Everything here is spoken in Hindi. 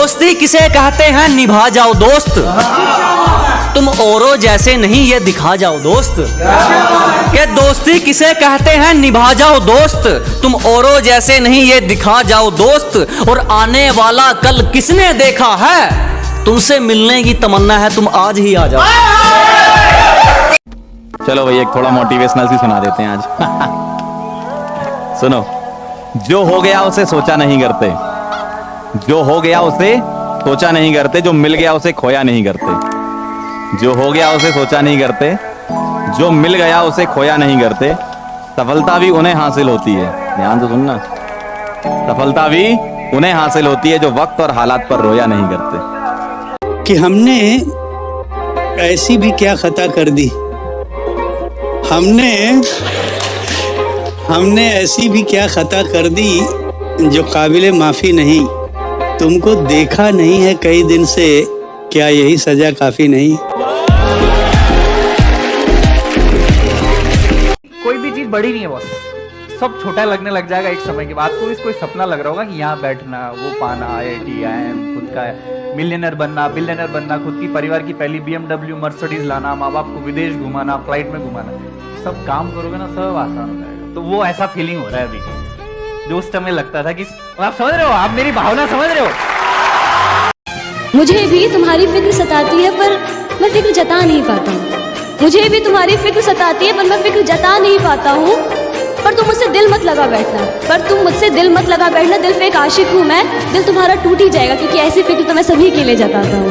दोस्ती किसे कहते हैं? निभा जाओ दोस्त। तुम औरों जैसे नहीं, ये दिखा जाओ दोस्त। के दोस्ती किसे कहते हैं? निभा जाओ दोस्त। तुम औरों जैसे नहीं, ये दिखा जाओ दोस्त। और आने वाला कल किसने देखा है? तुमसे मिलने की तमन्ना है, तुम आज ही आ जाओ। चलो एक थोड़ा मोटिवेशनल सी सुना देते हैं आज। सुनो, जो हो गया, उसे सोचा नहीं करते। जो हो गया उसे सोचा नहीं करते, जो मिल गया उसे खोया नहीं करते। जो हो गया उसे सोचा नहीं करते, जो मिल गया उसे खोया नहीं करते। सफलता भी उन्हें हासिल होती है। ध्यान से सुनना। सफलता भी उन्हें हासिल होती है जो वक्त और हालात पर रोया नहीं करते। कि हमने ऐसी भी क्या खता कर दी? हमने हमने ऐसी भी क्या खता कर दी जो काबिल माफ़ी नहीं? तुमको देखा नहीं है कई दिन से, क्या यही सजा काफ़ी नहीं? कोई भी चीज़ बड़ी नहीं है, बॉस। सब छोटा लगने लग जाएगा एक समय के बाद। कोई कोई सपना लग रहा होगा कि यहाँ बैठना, वो पाना आई आई एम खुद का मिलियनर बनना बिलियनर बनना, खुद की परिवार की पहली बी एमडब्ल्यू मर्सिडीज लाना माँ बाप को विदेश घुमाना फ़्लाइट में घुमाना। सब काम करोगे ना, सब आसान हो जाएगा। तो वो ऐसा फीलिंग हो रहा है अभी। जो उस समय लगता था कि आप समझ रहे हो, आप मेरी भावना समझ रहे हो। मुझे भी तुम्हारी फ़िक्र सताती है, पर मैं फ़िक्र जता नहीं पाता हूँ। मुझे भी तुम्हारी फ़िक्र सताती है, पर मैं फ़िक्र जता नहीं पाता हूँ। पर तुम मुझसे दिल मत लगा बैठना, पर तुम मुझसे दिल मत लगा बैठना। दिल पे एक आशिक हूँ मैं, दिल तुम्हारा टूट ही जाएगा, क्योंकि ऐसी फ़िक्र तो मैं सभी के लिए जताता हूँ।